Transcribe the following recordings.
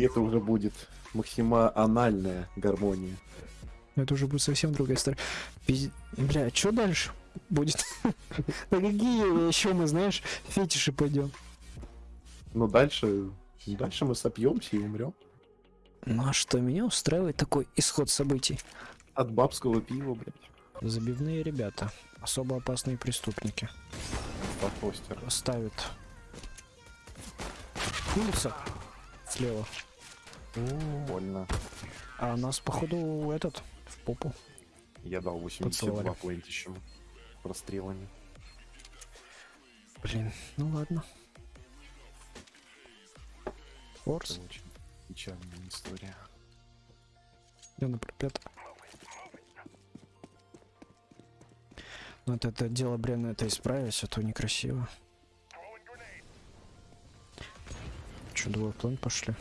И это уже будет максимальная гармония. Это уже будет совсем другая история. Пиз- Бля, что дальше будет? На какие еще мы, знаешь, фетиши пойдем? Но дальше, дальше мы сопьемся и умрем. Ну а что, меня устраивает такой исход событий? От бабского пива, блядь. Забивные ребята, особо опасные преступники. Постер. Ставят улица слева, Больно. а нас, походу, этот, в попу. Я дал 82 Поцеловали. плентищем прострелами. Блин, ну ладно. Форс, Это очень печальная история. я на пропет. Ну это, это дело бревна это исправить, а то некрасиво. Че, двое план пошли?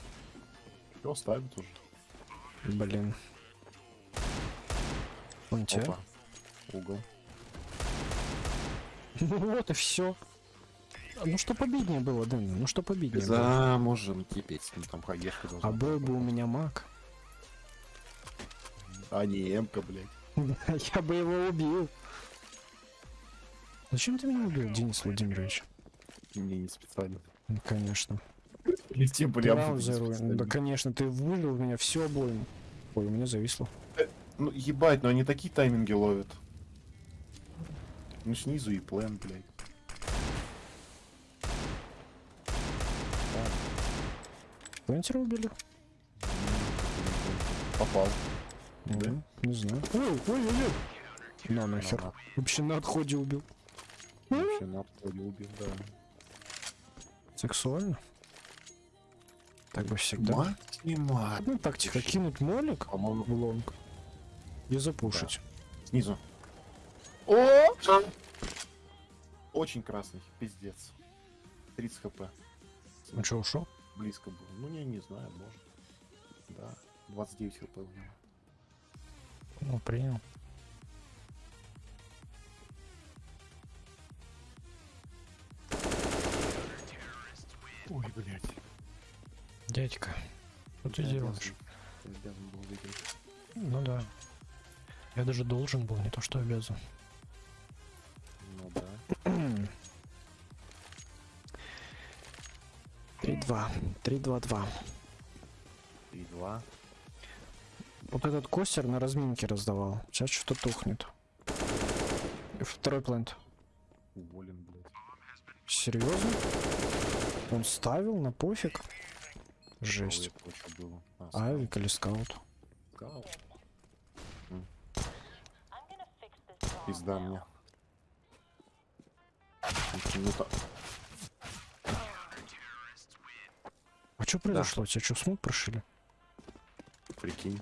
Все, ставят уже. Блин. Он тебя? Угол. Вот и все. Ну что победнее было, Дэн? Ну что победнее было? Замужем кипеть. Ну там хаешка должна А был бы у меня маг, А не эмка, блядь. я бы его убил. Зачем ты меня убил, Денис Владимирович? Мне не специально. Ну, Конечно. Летим Ты прям. Да, конечно, ты вылил меня все обоим. Ой, у меня зависло. Ну ебать, но они такие тайминги ловят. Ну снизу и плен, блядь. Плантера убили? Попал. Да? Не знаю. Ой, ой, ой, ой. На нахер. На, Вообще на отходе убил. Вообще на обходе убил, да. Сексуально? Так бы всегда. Максимально. Ну, тактика кинуть молик По-моему, в лонг и запушить. снизу. О! Очень красный, пиздец. 30 хп. Ну что, ушел? Близко был. Ну, я не знаю, может. Да. 29 хп у него. Ну, принял. Ой, блядь. Дядька, что ты Я делаешь? обязан- был выиграть. Ну да. Я даже должен был, не то что обязан. Ну да. 3-2. 3-2-2. 3-2. Вот этот костер на разминке раздавал. Сейчас что-то тухнет. И второй плент. Уволен, блядь. Серьезно? Он ставил на пофиг? Жесть. А, Авик или скаут? Пизда мне. Так. А что произошло? Тебя что, smoke прошили? Прикинь.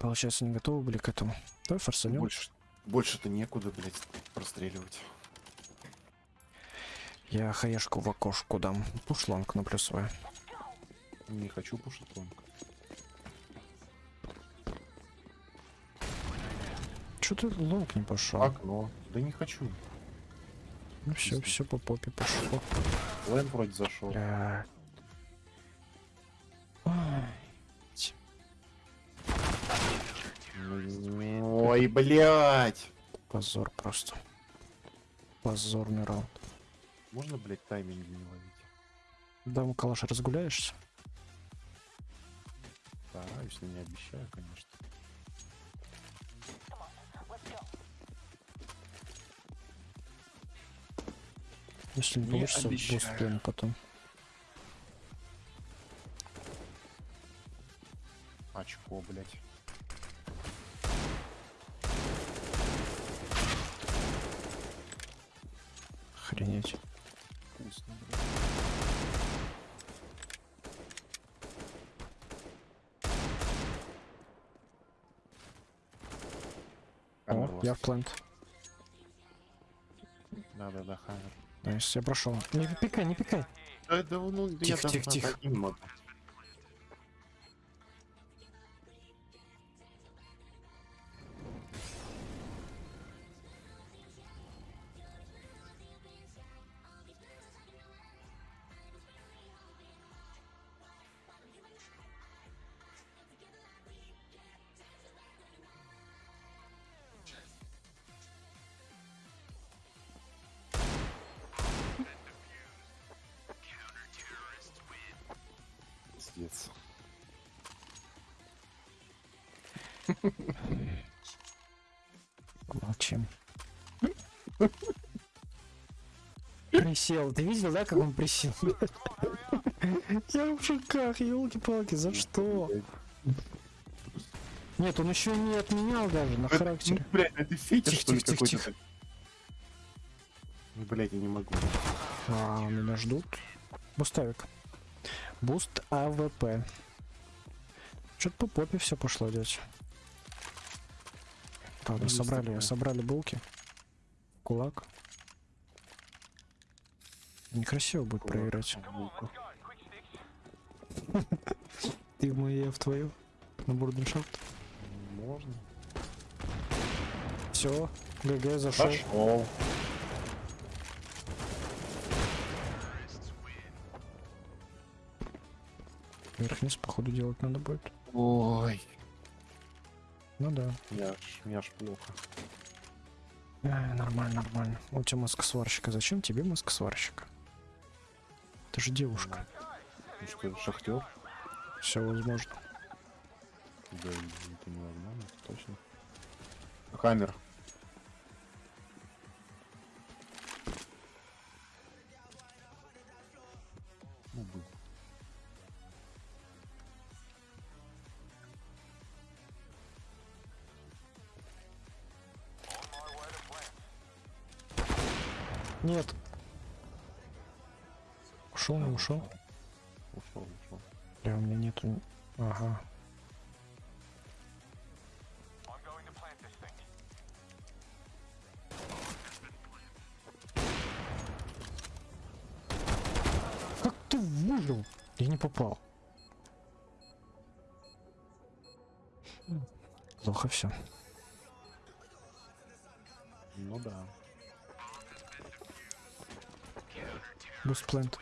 Получается, не готовы были к этому. Давай форсанем. Больше, больше-то некуда, блядь, простреливать. Я хаешку в окошку дам. Push long на плюсовая. Не хочу пушить long. Че ты long не пошел? Окно. Да не хочу. Ну все, все по попе пошло. Лэн вроде зашел. Бля. Ой, блядь. Позор просто. Позорный раунд. Можно, блядь, тайминги не ловить? Да, Калаш, разгуляешься? Стараюсь, но не обещаю, конечно. Если не Не получится, босс плен потом. Очко, блядь. Охренеть. Вкусно, блядь. О, я в plant. Да-да-да, hammer. Nice, я прошел. Не пикай, не пикай. Да, да, ну, Тихо, тихо, тихо. Молчим. Присел. Ты видел, да, как он присел? Я в шоках, елки-палки, за что? Нет, он еще не отменял даже на характере. Блять, это фетиш, что ли, какой-то? Блять, я не могу. А, меня ждут. Boost авик. Boost АВП. Что-то по попе все пошло, дядь. Ладно, Есть собрали, такое. собрали булки. Кулак. Некрасиво будет проиграть. Булка. Ты в мою, я в твою. На бурденшафт. Можно. Все, ГГ зашел. Пошел. Вверх-вниз, походу, делать надо будет. Ой. Ну да. Аж, мне аж плохо. Ай, нормально, нормально. У тебя маска сварщика. Зачем тебе маска сварщика? Ты же девушка. Ну что, шахтер? Все возможно. Да, это невозможно, точно. Хаммер. Нет. Ушел, не ушел. Ушел, ушел. Бля, у меня нету. Ага. Как ты выжил? Я не попал. Плохо все. Ну да. Бустплент.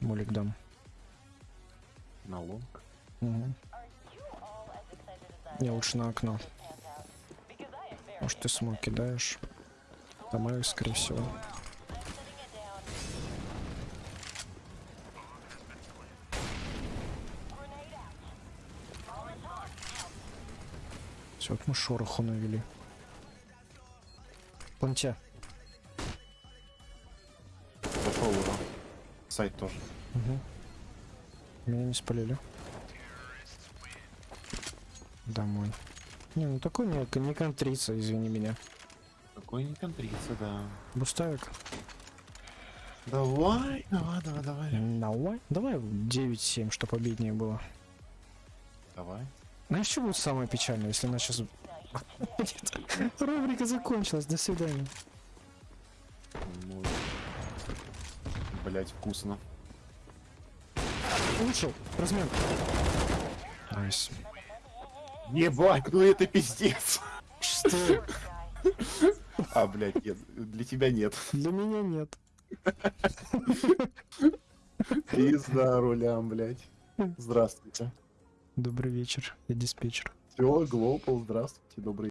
Молик дам. На лонг. Мгм. Я лучше на окно. Может ты смог кидаешь? Домой, скорее всего. Все, вот мы шороху навели. Понтя. Зашел уже. Сайт тоже. Угу. Меня не спалили. Домой. Не, ну такой не, не контрица, извини меня. Какой не контрица, да. Буставик. Давай, давай, давай, давай. Давай. Давай 9-7, чтоб обиднее было. Давай. Знаешь, что будет самое печальное, если она сейчас... Рубрика закончилась, до свидания. Ну, Блять, вкусно. Вышел, размен. Nice. Ебать, ну это пиздец. Что? А, блядь, нет, для тебя нет. Для меня нет. Пизда рулям, блядь. Здравствуйте. Добрый вечер, я диспетчер. Все, Глопал, здравствуйте, добрый